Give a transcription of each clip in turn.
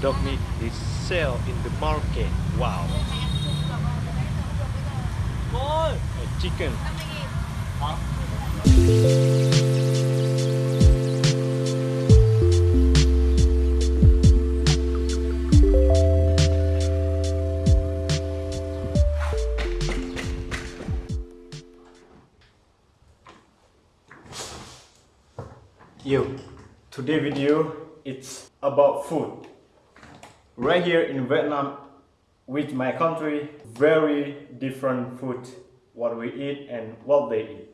dog meat is sell in the market. Wow. A chicken. Yo, today video it's about food. Right here in Vietnam, with my country, very different food. What we eat and what they eat.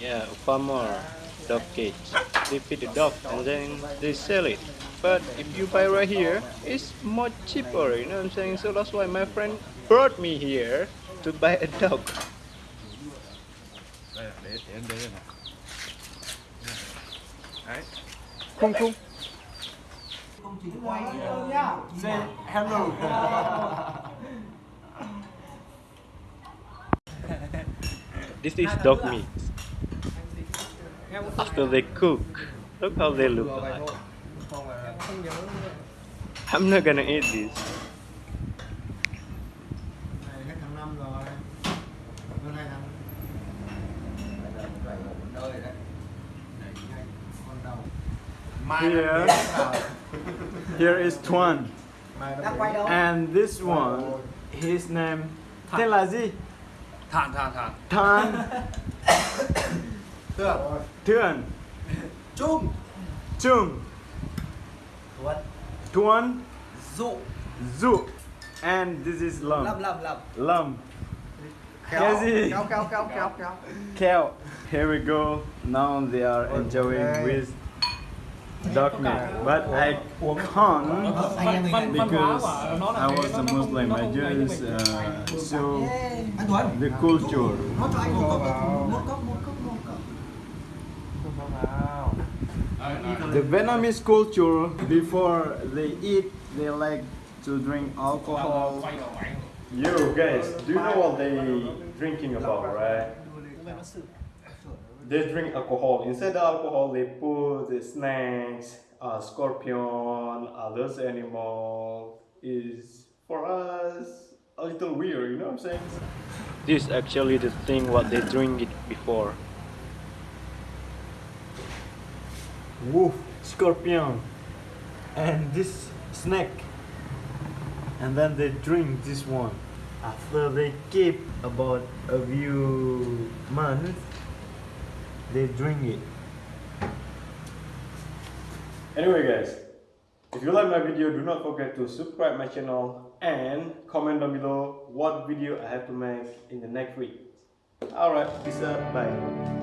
Yeah, farmer dog cage. They feed the dog and then they sell it. But if you buy right here, it's much cheaper, you know what I'm saying? So that's why my friend brought me here to buy a dog. Đấy say hello This is dog meat. After they cook, look how they look like. I'm not gonna eat this. Đời đấy đẩy nhanh con đầu mai Here. Here is Tuan. mai nó quay And this one, his name tên là gì? thản thản thản Tan. Tưởng Tuan. Chung. Chung. Tuấn Tuan. Dụ Zu. And this is Lam. lâm lâm lâm Lam. Kéo Cái gì? kéo kéo kéo kéo kéo Here we go. Now they are enjoying Okay. with dog meat. But I can't because I was a Muslim. I just uh, show anh tuấn the culture. nó cho anh một cốc một cốc một cốc một cốc The Vietnamese culture, before they eat, they like to drink alcohol. Yo guys, do you know what they drinking about, right? They drink alcohol. Instead of alcohol, they put the snakes, uh, scorpion, others animal. Is for us a little weird, you know what I'm saying? This is actually the thing what they drink it before. wolf, scorpion, and this snake. And then they drink this one. After they keep about a few months, they drink it. Anyway guys, if you like my video, do not forget to subscribe my channel and comment down below what video I have to make in the next week. Alright, peace out, bye.